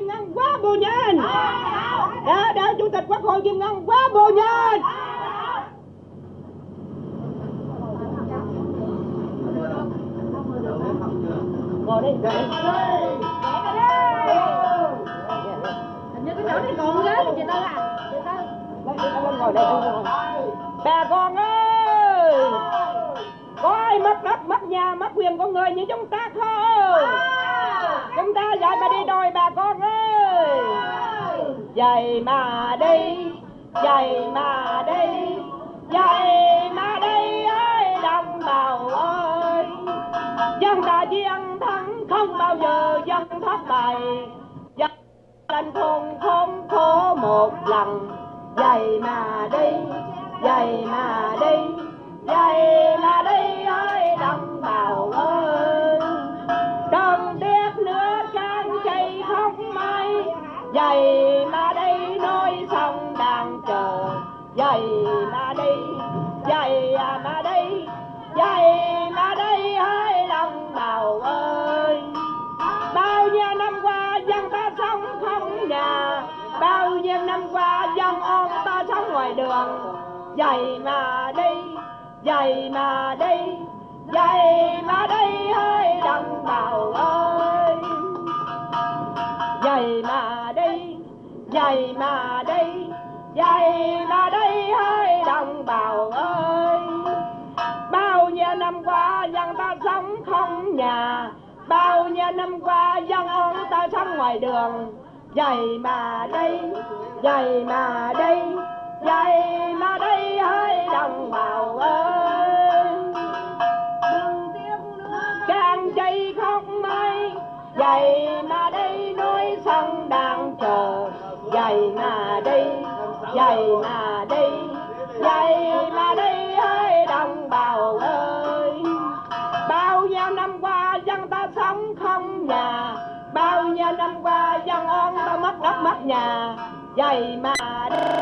kim ngân quá bồ nhân đá đạo chủ tịch quốc hội kim ngân quá bồ nhân ngồi đi. Ngồi đi. Hình như cái chỗ này còn ghế chị Tư à. Chị Tư. Ngồi đây bà con ơi. Có ai mất đất mất nhà mất quyền con người như chúng ta không chúng ta dạy mà đi đôi bà con ơi. Dạy mà đi dạy mà đi dạy mà đi ơi đồng bào ơi. Dân ta chiến thắng không bao giờ dân thất bại. Dân lên thôn khốn khổ một lần. Dạy mà đi dạy mà đi dạy mà đi ơi đồng bào ơi. Dạy mà đây nói xong đang chờ. Dạy à mà đây, dạy mà đây, dạy mà đây hai lòng bào ơi. Bao nhiêu năm qua dân ta sống không nhà. Bao nhiêu năm qua dân ông ta sống ngoài đường. Dạy mà đây, dạy mà đây, dạy mà đây hai đồng bào ơi dạy mà đi dạy mà đi dạy mà đi ơi đồng bào ơi. Bao nhiêu năm qua dân ta sống không nhà, bao nhiêu năm qua dân ông ta sống ngoài đường. Dạy mà đi dạy mà đi dạy mà đi ơi đồng bào ơi. Càng chạy không may vậy mà đây núi sông đang chờ. Vậy mà đây vậy mà đây. Vậy mà đây ơi, đồng bào ơi. Bao nhiêu năm qua dân ta sống không nhà. Bao nhiêu năm qua dân ông ta mất đất mất nhà. Vậy mà đây.